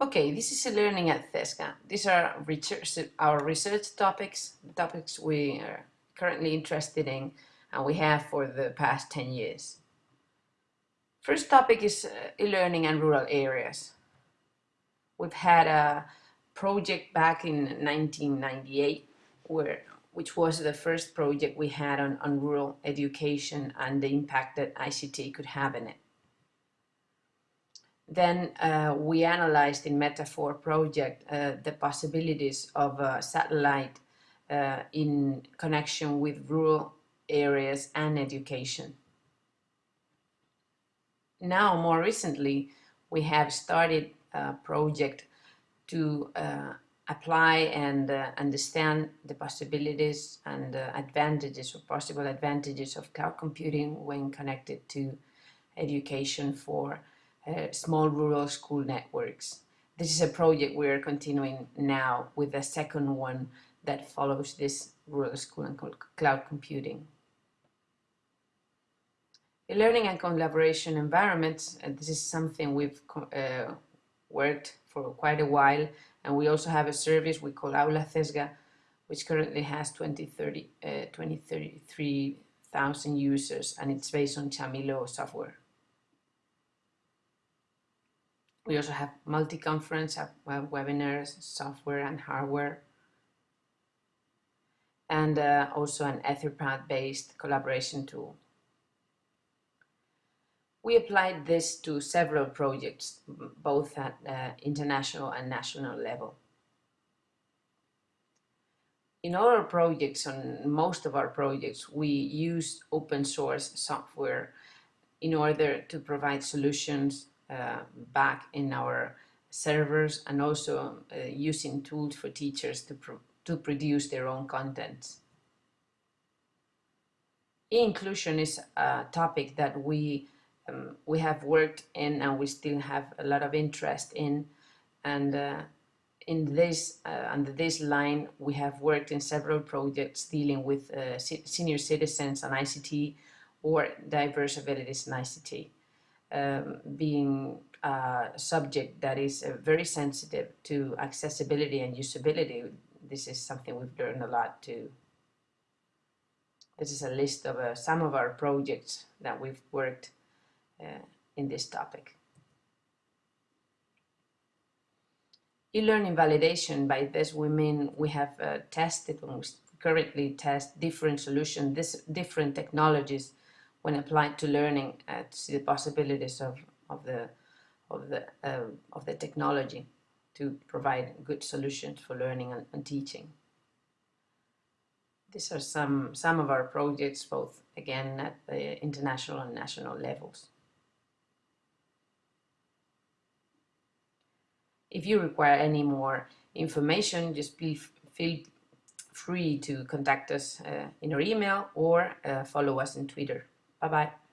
Okay, this is learning at CESGA. These are research, our research topics, topics we are currently interested in and we have for the past 10 years. First topic is uh, e-learning and rural areas. We've had a project back in 1998 where which was the first project we had on, on rural education and the impact that ICT could have in it. Then uh, we analyzed in Metaphor project uh, the possibilities of satellite uh, in connection with rural areas and education. Now, more recently, we have started a project to uh, apply and uh, understand the possibilities and advantages or possible advantages of cloud computing when connected to education for uh, small rural school networks. This is a project we are continuing now with the second one that follows this rural school and cloud computing. The learning and collaboration environments, uh, this is something we've uh, worked for quite a while and we also have a service we call Aula CESGA which currently has 20, 30, uh, 20 33,000 users and it's based on Chamilo software. We also have multi-conference, webinars, software and hardware, and uh, also an Etherpad-based collaboration tool. We applied this to several projects, both at uh, international and national level. In all our projects, on most of our projects, we use open source software in order to provide solutions back in our servers and also uh, using tools for teachers to, pro to produce their own content. Inclusion is a topic that we um, we have worked in and we still have a lot of interest in and uh, in this uh, under this line we have worked in several projects dealing with uh, senior citizens and ICT or diverse abilities in ICT um, being a subject that is uh, very sensitive to accessibility and usability, this is something we've learned a lot too. This is a list of uh, some of our projects that we've worked uh, in this topic. E-learning validation, by this we mean we have uh, tested and we currently test different solutions, this, different technologies when applied to learning uh, to see the possibilities of, of the of the uh, of the technology to provide good solutions for learning and, and, teaching. These are some some of our projects, both again at the international and national levels. If you require any more information, just please feel free to contact us uh, in our email or uh, follow us on Twitter. Bye bye.